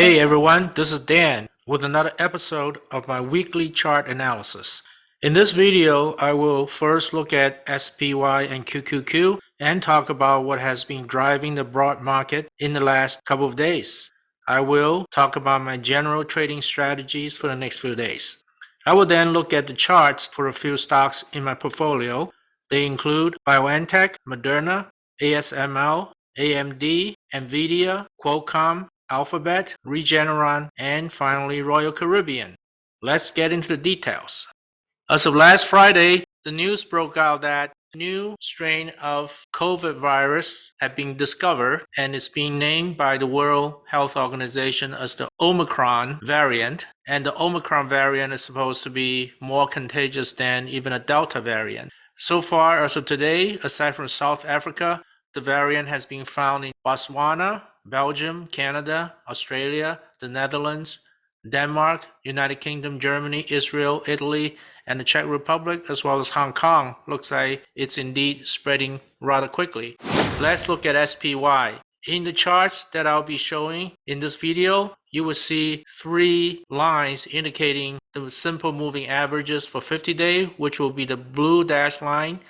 Hey everyone, this is Dan with another episode of my weekly chart analysis. In this video, I will first look at SPY and QQQ and talk about what has been driving the broad market in the last couple of days. I will talk about my general trading strategies for the next few days. I will then look at the charts for a few stocks in my portfolio. They include BioNTech, Moderna, ASML, AMD, Nvidia, Qualcomm, Alphabet, Regeneron, and finally Royal Caribbean. Let's get into the details. As of last Friday, the news broke out that a new strain of COVID virus had been discovered and is being named by the World Health Organization as the Omicron variant. And the Omicron variant is supposed to be more contagious than even a Delta variant. So far, as of today, aside from South Africa, the variant has been found in Botswana, Belgium, Canada, Australia, the Netherlands, Denmark, United Kingdom, Germany, Israel, Italy, and the Czech Republic, as well as Hong Kong. Looks like it's indeed spreading rather quickly. Let's look at SPY. In the charts that I'll be showing in this video, you will see three lines indicating the simple moving averages for 50 day, which will be the blue dash line,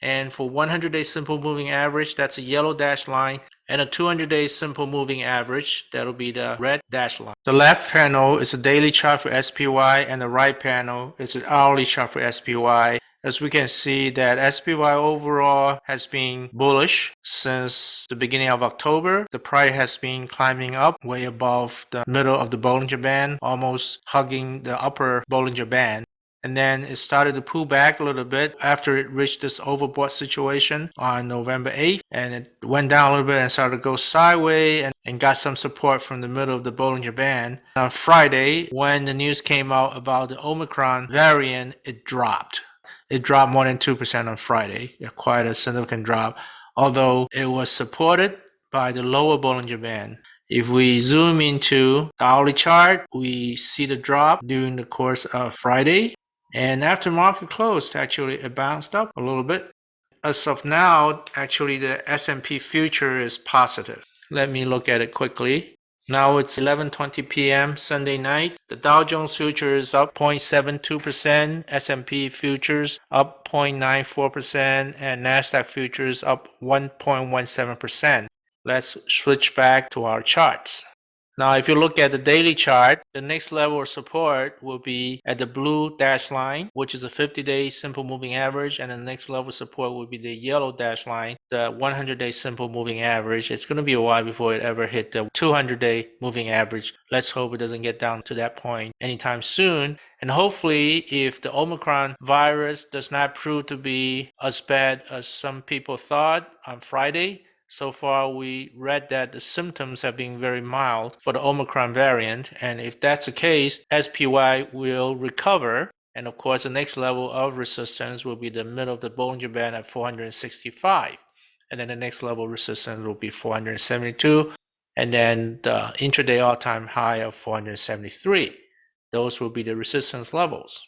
and for 100 day simple moving average, that's a yellow dash line. And a 200 day simple moving average, that'll be the red dash line. The left panel is a daily chart for SPY and the right panel is an hourly chart for SPY. As we can see that SPY overall has been bullish since the beginning of October. The price has been climbing up way above the middle of the Bollinger Band, almost hugging the upper Bollinger Band and then it started to pull back a little bit after it reached this overbought situation on November 8th and it went down a little bit and started to go sideways and, and got some support from the middle of the Bollinger Band. On Friday, when the news came out about the Omicron variant, it dropped. It dropped more than 2% on Friday, quite a significant drop, although it was supported by the lower Bollinger Band. If we zoom into the hourly chart, we see the drop during the course of Friday and after market closed, actually it bounced up a little bit. As of now, actually the S&P future is positive. Let me look at it quickly. Now it's 11:20 p.m. Sunday night. The Dow Jones future is up 0.72%, S&P futures up 0.94%, and Nasdaq futures up 1.17%. Let's switch back to our charts. Now, if you look at the daily chart, the next level of support will be at the blue dash line, which is a 50-day simple moving average, and the next level of support will be the yellow dash line, the 100-day simple moving average. It's going to be a while before it ever hit the 200-day moving average. Let's hope it doesn't get down to that point anytime soon. And hopefully, if the Omicron virus does not prove to be as bad as some people thought on Friday, so far, we read that the symptoms have been very mild for the Omicron variant, and if that's the case, SPY will recover. And of course, the next level of resistance will be the middle of the Bollinger Band at 465. And then the next level resistance will be 472. And then the intraday all-time high of 473. Those will be the resistance levels.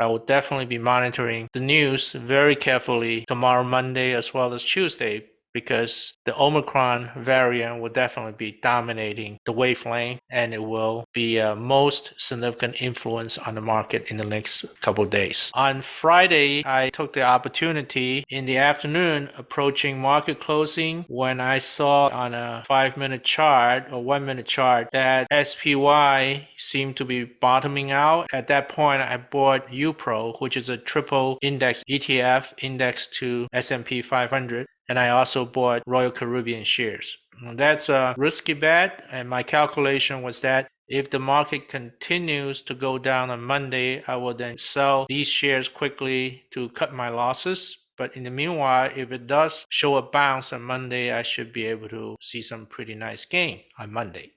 I will definitely be monitoring the news very carefully tomorrow, Monday, as well as Tuesday, because the Omicron variant will definitely be dominating the wavelength and it will be a most significant influence on the market in the next couple days. On Friday, I took the opportunity in the afternoon approaching market closing when I saw on a five minute chart or one minute chart that SPY seemed to be bottoming out. At that point, I bought UPRO, which is a triple index ETF indexed to S&P 500 and I also bought Royal Caribbean shares. That's a risky bet, and my calculation was that if the market continues to go down on Monday, I will then sell these shares quickly to cut my losses. But in the meanwhile, if it does show a bounce on Monday, I should be able to see some pretty nice gain on Monday.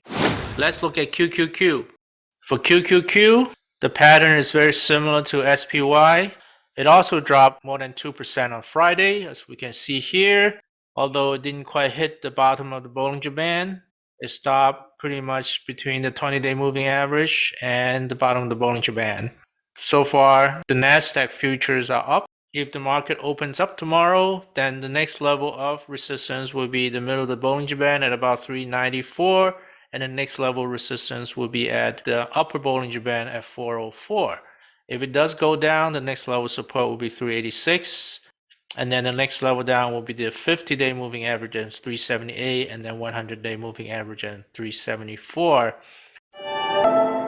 Let's look at QQQ. For QQQ, the pattern is very similar to SPY. It also dropped more than 2% on Friday, as we can see here. Although it didn't quite hit the bottom of the Bollinger Band, it stopped pretty much between the 20-day moving average and the bottom of the Bollinger Band. So far, the NASDAQ futures are up. If the market opens up tomorrow, then the next level of resistance will be the middle of the Bollinger Band at about 394 and the next level resistance will be at the upper Bollinger Band at 404. If it does go down, the next level support will be 386. And then the next level down will be the 50 day moving average at 378 and then 100 day moving average at 374.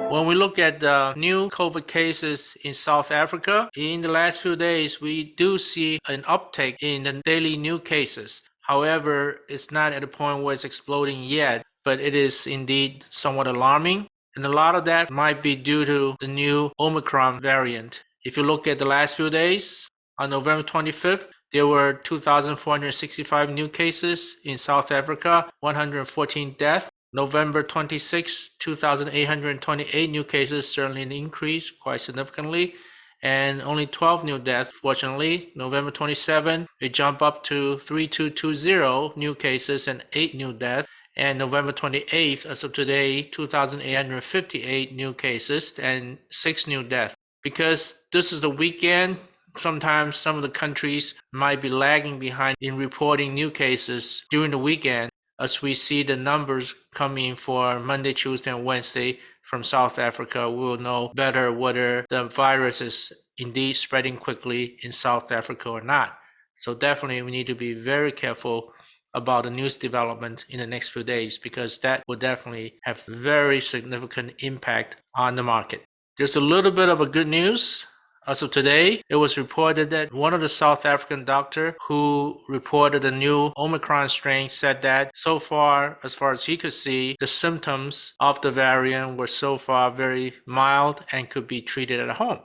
When we look at the new COVID cases in South Africa, in the last few days, we do see an uptake in the daily new cases. However, it's not at a point where it's exploding yet, but it is indeed somewhat alarming. And a lot of that might be due to the new Omicron variant. If you look at the last few days, on November 25th, there were 2,465 new cases in South Africa, 114 deaths. November 26, 2,828 new cases, certainly an increase quite significantly, and only 12 new deaths, fortunately. November 27, it jumped up to 3220 new cases and 8 new deaths. And November 28th, as of today, 2,858 new cases and 6 new deaths. Because this is the weekend, sometimes some of the countries might be lagging behind in reporting new cases during the weekend as we see the numbers coming for Monday, Tuesday, and Wednesday from South Africa, we will know better whether the virus is indeed spreading quickly in South Africa or not. So definitely we need to be very careful about the news development in the next few days because that will definitely have very significant impact on the market. There's a little bit of a good news as of today, it was reported that one of the South African doctor who reported a new Omicron strain said that so far, as far as he could see, the symptoms of the variant were so far very mild and could be treated at home.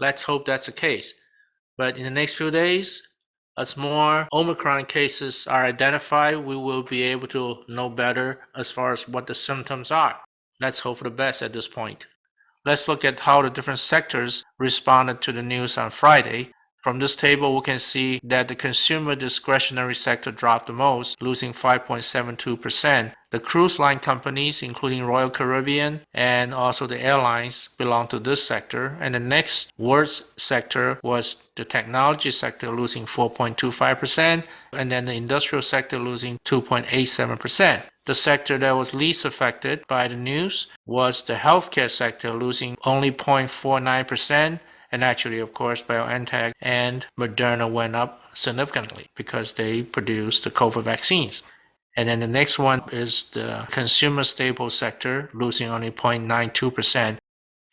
Let's hope that's the case. But in the next few days, as more Omicron cases are identified, we will be able to know better as far as what the symptoms are. Let's hope for the best at this point. Let's look at how the different sectors responded to the news on Friday. From this table, we can see that the consumer discretionary sector dropped the most, losing 5.72%. The cruise line companies, including Royal Caribbean and also the airlines, belong to this sector. And the next worst sector was the technology sector, losing 4.25%, and then the industrial sector losing 2.87%. The sector that was least affected by the news was the healthcare sector, losing only 0.49%. And actually, of course, BioNTech and Moderna went up significantly because they produced the COVID vaccines. And then the next one is the consumer staple sector, losing only 0.92%.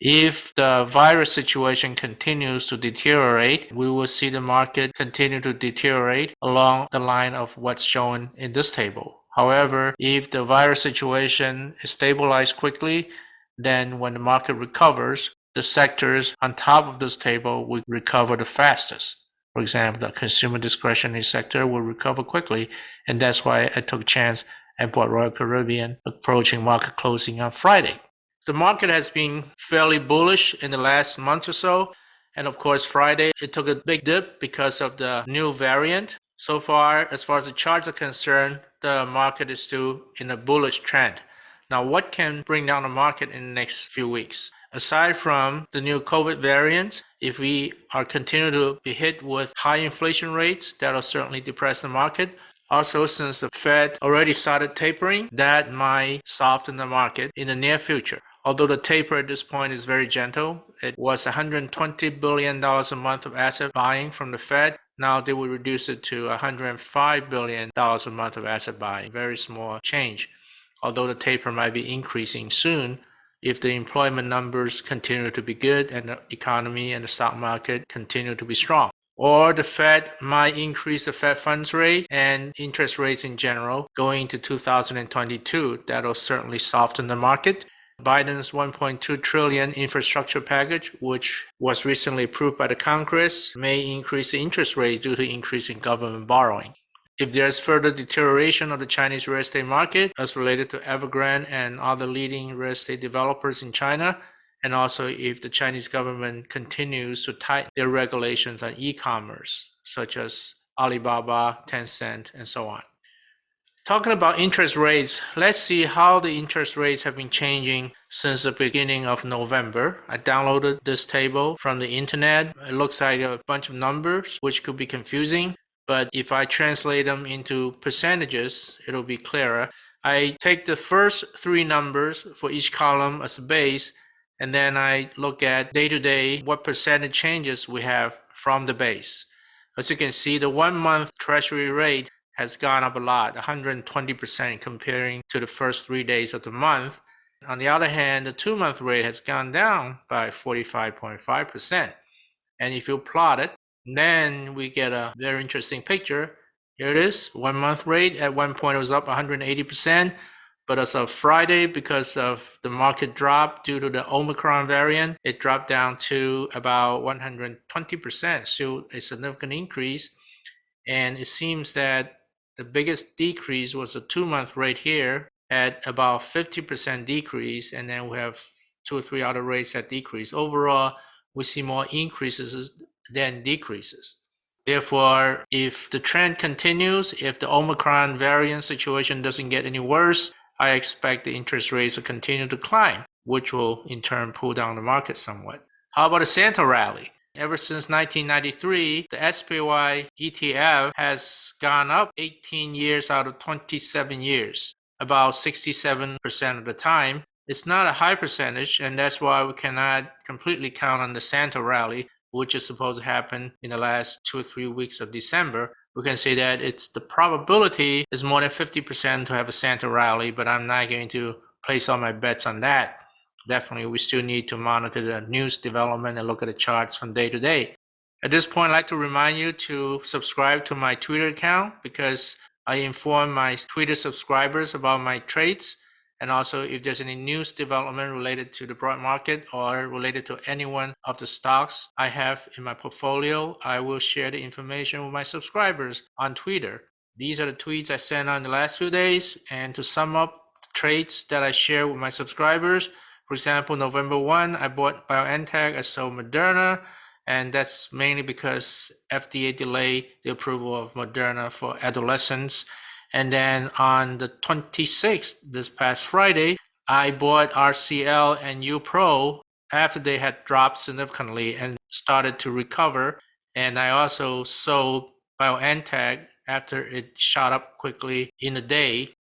If the virus situation continues to deteriorate, we will see the market continue to deteriorate along the line of what's shown in this table. However, if the virus situation is stabilized quickly, then when the market recovers, the sectors on top of this table will recover the fastest. For example, the consumer discretionary sector will recover quickly, and that's why I took a chance and bought Royal Caribbean approaching market closing on Friday. The market has been fairly bullish in the last month or so, and of course, Friday it took a big dip because of the new variant. So far, as far as the charts are concerned, the market is still in a bullish trend. Now, what can bring down the market in the next few weeks? Aside from the new COVID variants, if we are continue to be hit with high inflation rates, that'll certainly depress the market. Also, since the Fed already started tapering, that might soften the market in the near future. Although the taper at this point is very gentle, it was $120 billion a month of asset buying from the Fed. Now they will reduce it to $105 billion a month of asset buying. Very small change. Although the taper might be increasing soon, if the employment numbers continue to be good and the economy and the stock market continue to be strong. Or the Fed might increase the Fed funds rate and interest rates in general going into 2022. That'll certainly soften the market Biden's 1.2 trillion infrastructure package, which was recently approved by the Congress, may increase the interest rate due to increasing government borrowing. If there's further deterioration of the Chinese real estate market as related to Evergrande and other leading real estate developers in China, and also if the Chinese government continues to tighten their regulations on e-commerce, such as Alibaba, Tencent, and so on. Talking about interest rates, let's see how the interest rates have been changing since the beginning of November. I downloaded this table from the internet. It looks like a bunch of numbers, which could be confusing. But if I translate them into percentages, it'll be clearer. I take the first three numbers for each column as a base, and then I look at day to day what percentage changes we have from the base. As you can see, the one month treasury rate has gone up a lot, 120% comparing to the first three days of the month. On the other hand, the two month rate has gone down by 45.5%. And if you plot it, then we get a very interesting picture. Here it is, one month rate. At one point, it was up 180%. But as of Friday, because of the market drop due to the Omicron variant, it dropped down to about 120%, still a significant increase. And it seems that the biggest decrease was the two month rate here at about 50% decrease. And then we have two or three other rates that decrease. Overall, we see more increases than decreases. Therefore, if the trend continues, if the Omicron variant situation doesn't get any worse, I expect the interest rates to continue to climb, which will in turn pull down the market somewhat. How about the Santa rally? Ever since 1993, the SPY ETF has gone up 18 years out of 27 years, about 67% of the time. It's not a high percentage, and that's why we cannot completely count on the Santa rally, which is supposed to happen in the last two or three weeks of December we can say that it's the probability is more than 50% to have a Santa rally, but I'm not going to place all my bets on that. Definitely, we still need to monitor the news development and look at the charts from day to day. At this point, I'd like to remind you to subscribe to my Twitter account because I inform my Twitter subscribers about my trades and also, if there's any news development related to the broad market or related to any one of the stocks I have in my portfolio, I will share the information with my subscribers on Twitter. These are the tweets I sent on the last few days. And to sum up the trades that I share with my subscribers, for example, November 1, I bought BioNTech, I sold Moderna, and that's mainly because FDA delayed the approval of Moderna for adolescents and then on the 26th, this past Friday, I bought RCL and UPro after they had dropped significantly and started to recover. And I also sold BioNTech after it shot up quickly in a day.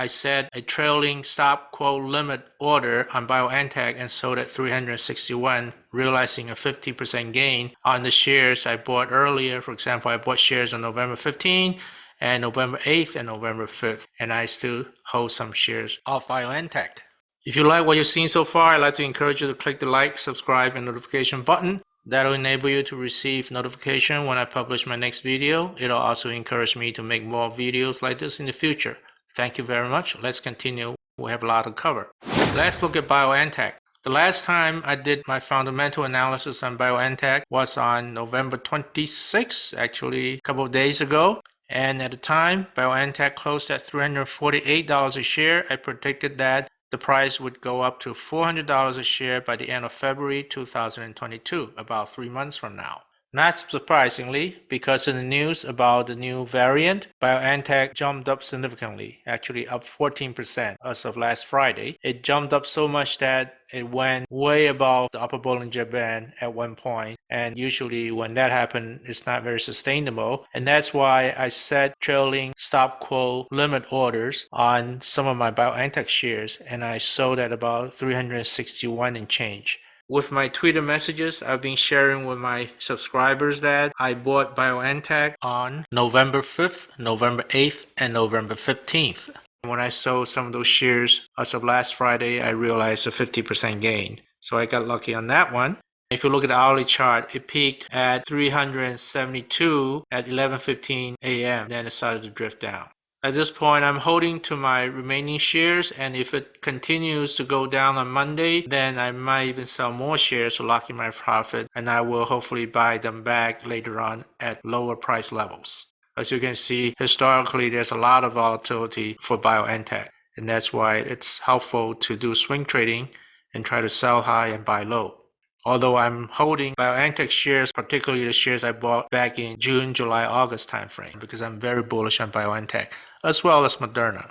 I set a trailing stop quote limit order on BioNTech and sold at 361, realizing a 50% gain on the shares I bought earlier. For example, I bought shares on November 15 and November 8th and November 5th. And I still hold some shares of BioNTech. If you like what you've seen so far, I'd like to encourage you to click the like, subscribe, and notification button. That'll enable you to receive notification when I publish my next video. It'll also encourage me to make more videos like this in the future. Thank you very much. Let's continue. We have a lot to cover. Let's look at BioNTech. The last time I did my fundamental analysis on BioNTech was on November 26, actually a couple of days ago. And at the time, BioNTech closed at $348 a share. I predicted that the price would go up to $400 a share by the end of February 2022, about three months from now. Not surprisingly, because of the news about the new variant, BioNTech jumped up significantly, actually up 14% as of last Friday. It jumped up so much that it went way above the upper Bollinger Band at one point, and usually when that happens, it's not very sustainable. And that's why I set trailing stop quote limit orders on some of my BioNTech shares, and I sold at about 361 and change. With my Twitter messages, I've been sharing with my subscribers that I bought BioNTech on November 5th, November 8th, and November 15th. When I sold some of those shares as of last Friday, I realized a 50% gain. So I got lucky on that one. If you look at the hourly chart, it peaked at 372 at 11:15 a.m. Then it started to drift down. At this point, I'm holding to my remaining shares and if it continues to go down on Monday, then I might even sell more shares to lock in my profit and I will hopefully buy them back later on at lower price levels. As you can see, historically, there's a lot of volatility for BioNTech and that's why it's helpful to do swing trading and try to sell high and buy low. Although I'm holding BioNTech shares, particularly the shares I bought back in June, July, August timeframe, because I'm very bullish on BioNTech as well as Moderna.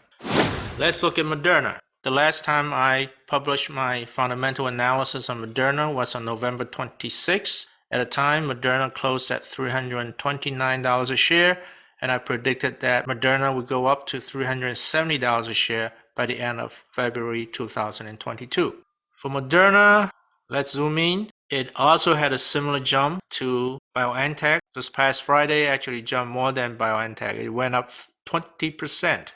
Let's look at Moderna. The last time I published my fundamental analysis on Moderna was on November 26. At the time, Moderna closed at $329 a share, and I predicted that Moderna would go up to $370 a share by the end of February 2022. For Moderna, let's zoom in. It also had a similar jump to BioNTech. This past Friday actually jumped more than BioNTech. It went up 20%.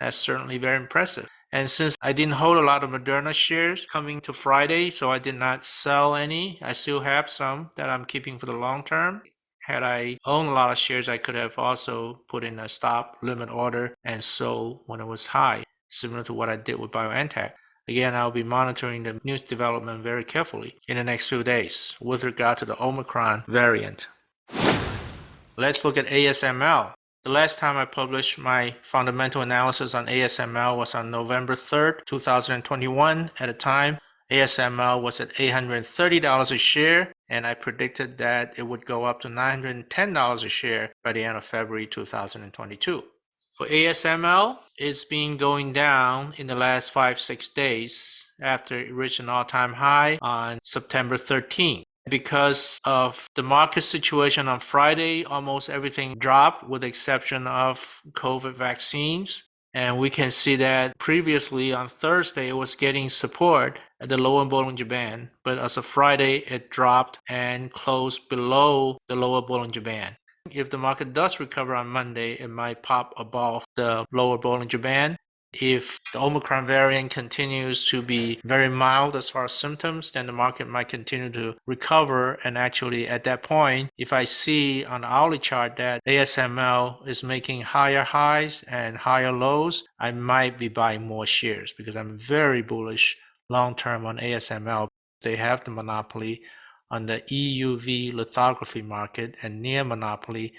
That's certainly very impressive. And since I didn't hold a lot of Moderna shares coming to Friday, so I did not sell any, I still have some that I'm keeping for the long term. Had I owned a lot of shares, I could have also put in a stop limit order and sold when it was high, similar to what I did with BioNTech. Again, I'll be monitoring the news development very carefully in the next few days with regard to the Omicron variant. Let's look at ASML. The last time I published my fundamental analysis on ASML was on November 3rd, 2021. At the time, ASML was at $830 a share, and I predicted that it would go up to $910 a share by the end of February 2022. For ASML, it's been going down in the last 5-6 days after it reached an all-time high on September 13. Because of the market situation on Friday, almost everything dropped with the exception of COVID vaccines. And we can see that previously on Thursday, it was getting support at the lower Bollinger Band. But as of Friday, it dropped and closed below the lower Bollinger Band. If the market does recover on Monday, it might pop above the lower Bollinger Band. If the Omicron variant continues to be very mild as far as symptoms, then the market might continue to recover. And actually, at that point, if I see on the hourly chart that ASML is making higher highs and higher lows, I might be buying more shares because I'm very bullish long term on ASML. They have the monopoly on the EUV lithography market and near monopoly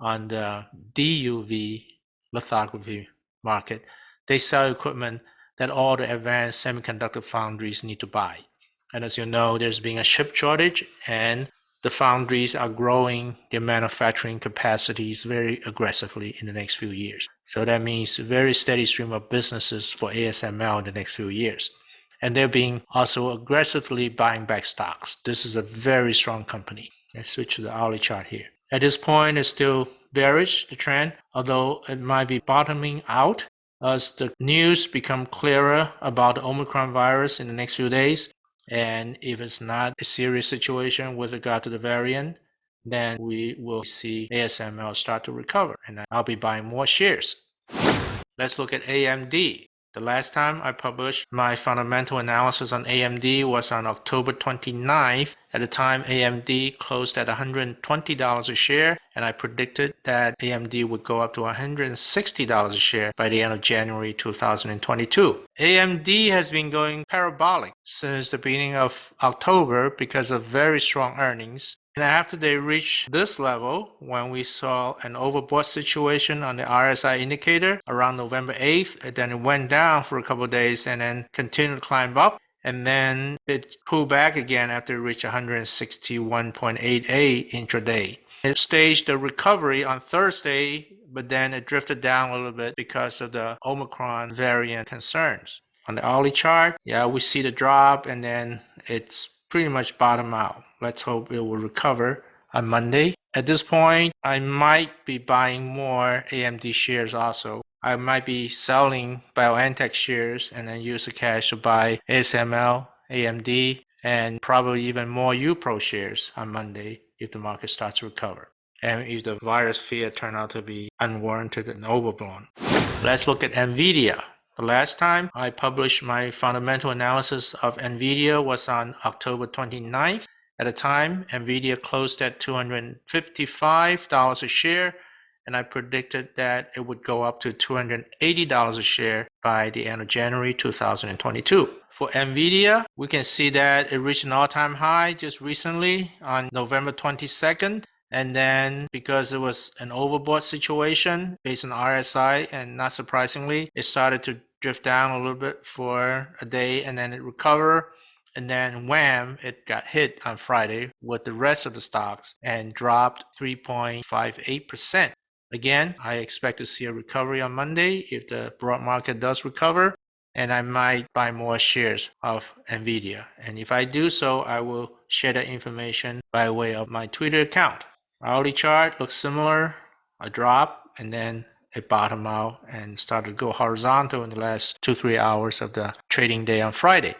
on the DUV lithography market they sell equipment that all the advanced semiconductor foundries need to buy. And as you know, there's been a chip shortage and the foundries are growing their manufacturing capacities very aggressively in the next few years. So that means a very steady stream of businesses for ASML in the next few years. And they're being also aggressively buying back stocks. This is a very strong company. Let's switch to the hourly chart here. At this point, it's still bearish, the trend, although it might be bottoming out as the news become clearer about the Omicron virus in the next few days. And if it's not a serious situation with regard to the variant, then we will see ASML start to recover and I'll be buying more shares. Let's look at AMD. The last time I published my fundamental analysis on AMD was on October 29th. At the time, AMD closed at $120 a share, and I predicted that AMD would go up to $160 a share by the end of January 2022. AMD has been going parabolic since the beginning of October because of very strong earnings. And after they reached this level, when we saw an overbought situation on the RSI indicator around November 8th, then it went down for a couple days and then continued to climb up. And then it pulled back again after it reached 161.88 intraday. It staged a recovery on Thursday, but then it drifted down a little bit because of the Omicron variant concerns. On the hourly chart, yeah, we see the drop and then it's pretty much bottom out. Let's hope it will recover on Monday. At this point, I might be buying more AMD shares also. I might be selling BioNTech shares and then use the cash to buy ASML, AMD, and probably even more UPRO shares on Monday if the market starts to recover. And if the virus fear turn out to be unwarranted and overblown. Let's look at NVIDIA. The last time I published my fundamental analysis of NVIDIA was on October 29th. At the time, NVIDIA closed at $255 a share, and I predicted that it would go up to $280 a share by the end of January 2022. For NVIDIA, we can see that it reached an all-time high just recently on November 22nd. And then because it was an overbought situation based on RSI, and not surprisingly, it started to drift down a little bit for a day and then it recovered. And then wham, it got hit on Friday with the rest of the stocks and dropped 3.58%. Again, I expect to see a recovery on Monday if the broad market does recover and I might buy more shares of NVIDIA. And if I do so, I will share that information by way of my Twitter account. Hourly chart looks similar, a drop, and then it bottomed out and started to go horizontal in the last two, three hours of the trading day on Friday.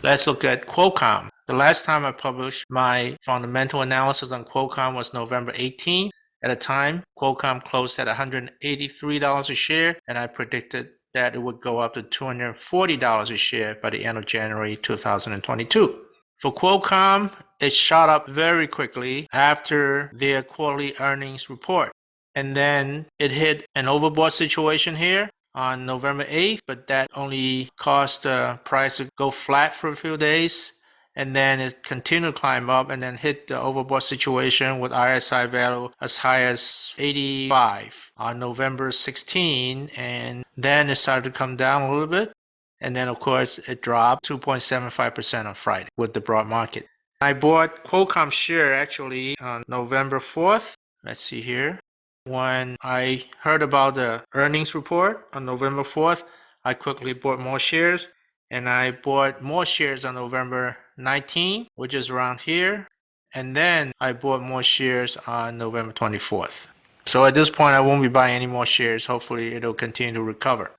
Let's look at Qualcomm. The last time I published my fundamental analysis on Qualcomm was November 18. At the time, Qualcomm closed at $183 a share, and I predicted that it would go up to $240 a share by the end of January 2022. For Qualcomm, it shot up very quickly after their quarterly earnings report. And then it hit an overbought situation here on November 8th, but that only caused the price to go flat for a few days. And then it continued to climb up and then hit the overbought situation with RSI value as high as 85 on November 16. And then it started to come down a little bit. And then, of course, it dropped 2.75% on Friday with the broad market. I bought Qualcomm share actually on November 4th. Let's see here. When I heard about the earnings report on November 4th, I quickly bought more shares and I bought more shares on November 19, which is around here. And then I bought more shares on November 24th. So at this point, I won't be buying any more shares. Hopefully it'll continue to recover.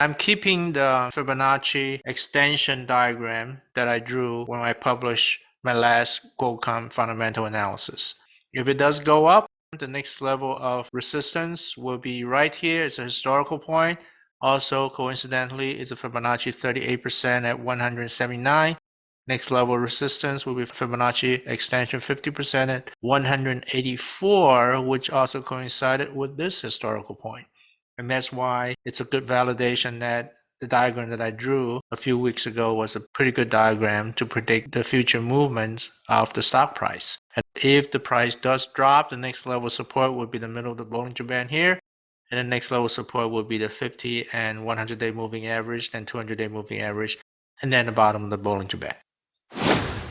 I'm keeping the Fibonacci extension diagram that I drew when I published my last Qualcomm fundamental analysis. If it does go up, the next level of resistance will be right here. It's a historical point. Also, coincidentally, it's a Fibonacci 38% at 179. Next level resistance will be Fibonacci extension 50% at 184, which also coincided with this historical point. And that's why it's a good validation that the diagram that I drew a few weeks ago was a pretty good diagram to predict the future movements of the stock price. And if the price does drop, the next level support would be the middle of the Bollinger Band here. And the next level support would be the 50 and 100 day moving average, then 200 day moving average, and then the bottom of the Bollinger Band.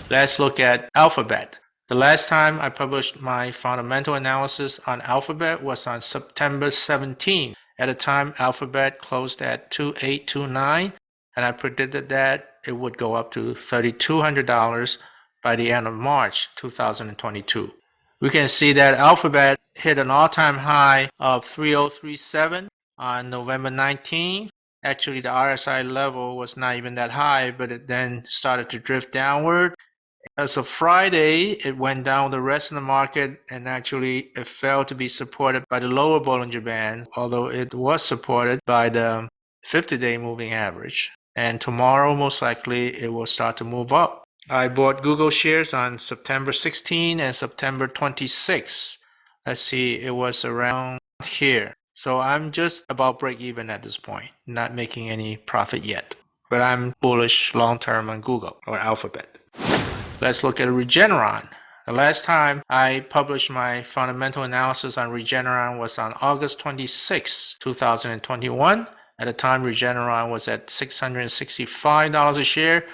Let's look at Alphabet. The last time I published my fundamental analysis on Alphabet was on September 17. At the time, Alphabet closed at 2829 and I predicted that it would go up to $3,200 by the end of March 2022. We can see that Alphabet hit an all-time high of 3037 on November 19th. Actually, the RSI level was not even that high, but it then started to drift downward as of Friday, it went down the rest of the market and actually it failed to be supported by the lower Bollinger Band, although it was supported by the 50-day moving average. And tomorrow, most likely, it will start to move up. I bought Google shares on September 16 and September 26. Let's see, it was around here. So I'm just about break even at this point, not making any profit yet. But I'm bullish long term on Google or Alphabet. Let's look at Regeneron. The last time I published my fundamental analysis on Regeneron was on August 26, 2021. At the time, Regeneron was at $665 a share,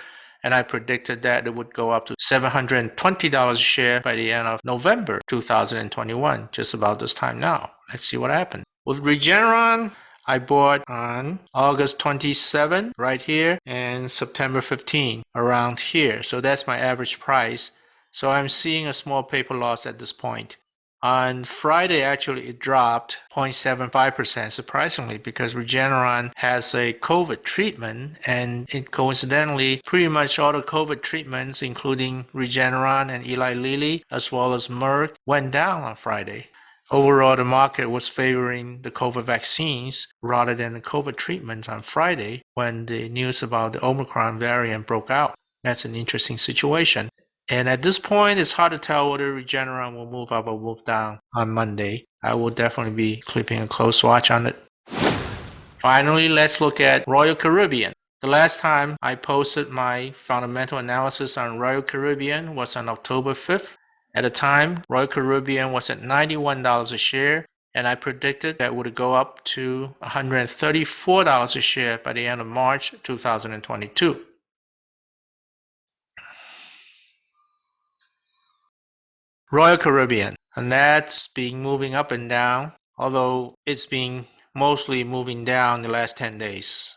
and I predicted that it would go up to $720 a share by the end of November 2021, just about this time now. Let's see what happened. With Regeneron, I bought on August 27 right here and September 15 around here. So that's my average price. So I'm seeing a small paper loss at this point. On Friday, actually, it dropped 0.75% surprisingly because Regeneron has a COVID treatment and it coincidentally, pretty much all the COVID treatments, including Regeneron and Eli Lilly, as well as Merck, went down on Friday. Overall, the market was favoring the COVID vaccines rather than the COVID treatments on Friday when the news about the Omicron variant broke out. That's an interesting situation. And at this point, it's hard to tell whether Regeneron will move up or move down on Monday. I will definitely be keeping a close watch on it. Finally, let's look at Royal Caribbean. The last time I posted my fundamental analysis on Royal Caribbean was on October 5th. At the time, Royal Caribbean was at $91 a share, and I predicted that would go up to $134 a share by the end of March 2022. Royal Caribbean, and that's been moving up and down, although it's been mostly moving down the last 10 days.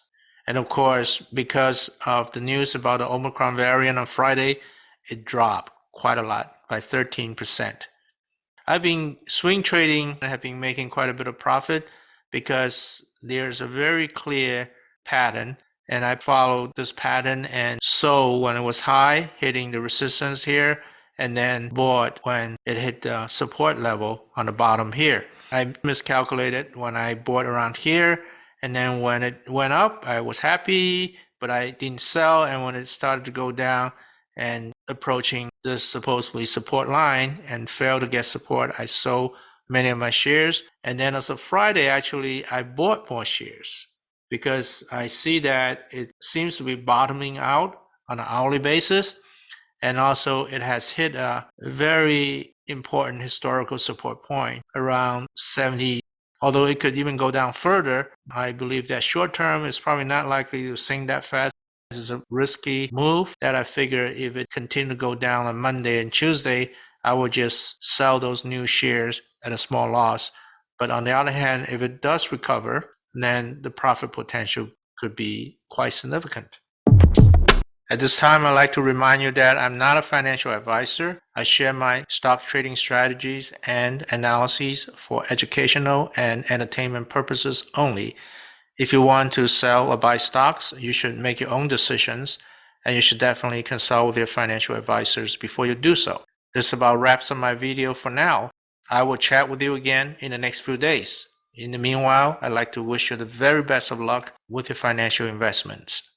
And of course, because of the news about the Omicron variant on Friday, it dropped quite a lot by 13%. I've been swing trading and have been making quite a bit of profit because there's a very clear pattern and I followed this pattern and sold when it was high, hitting the resistance here, and then bought when it hit the support level on the bottom here. I miscalculated when I bought around here, and then when it went up, I was happy, but I didn't sell. And when it started to go down and approaching the supposedly support line and failed to get support, I sold many of my shares. And then as of Friday, actually, I bought more shares because I see that it seems to be bottoming out on an hourly basis. And also, it has hit a very important historical support point around 70. Although it could even go down further, I believe that short term is probably not likely to sink that fast. This is a risky move that I figure if it continue to go down on Monday and Tuesday, I will just sell those new shares at a small loss. But on the other hand, if it does recover, then the profit potential could be quite significant. At this time, I'd like to remind you that I'm not a financial advisor. I share my stock trading strategies and analyses for educational and entertainment purposes only. If you want to sell or buy stocks, you should make your own decisions and you should definitely consult with your financial advisors before you do so. This about wraps up my video for now. I will chat with you again in the next few days. In the meanwhile, I'd like to wish you the very best of luck with your financial investments.